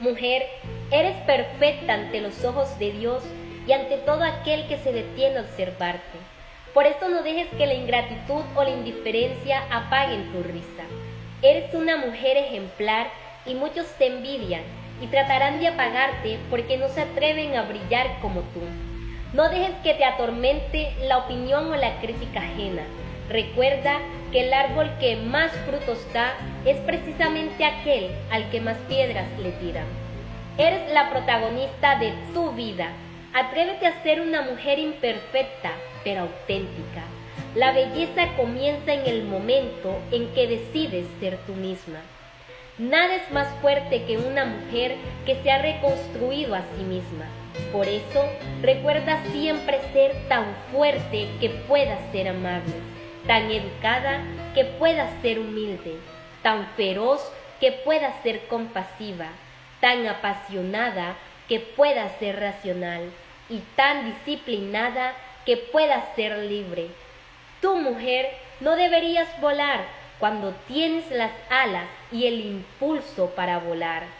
Mujer, eres perfecta ante los ojos de Dios y ante todo aquel que se detiene a observarte. Por eso no dejes que la ingratitud o la indiferencia apaguen tu risa. Eres una mujer ejemplar y muchos te envidian y tratarán de apagarte porque no se atreven a brillar como tú. No dejes que te atormente la opinión o la crítica ajena. Recuerda que el árbol que más frutos da es precisamente aquel al que más piedras le tiran. Eres la protagonista de tu vida. Atrévete a ser una mujer imperfecta, pero auténtica. La belleza comienza en el momento en que decides ser tú misma. Nada es más fuerte que una mujer que se ha reconstruido a sí misma. Por eso, recuerda siempre ser tan fuerte que pueda ser amable, tan educada que pueda ser humilde, tan feroz que pueda ser compasiva, tan apasionada que pueda ser racional y tan disciplinada que pueda ser libre. Tu mujer no deberías volar cuando tienes las alas y el impulso para volar.